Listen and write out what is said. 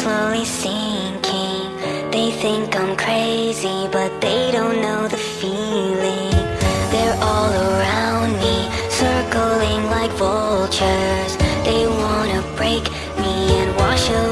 slowly sinking They think I'm crazy, but they don't know the feeling They're all around me, circling like vultures They wanna break me and wash away.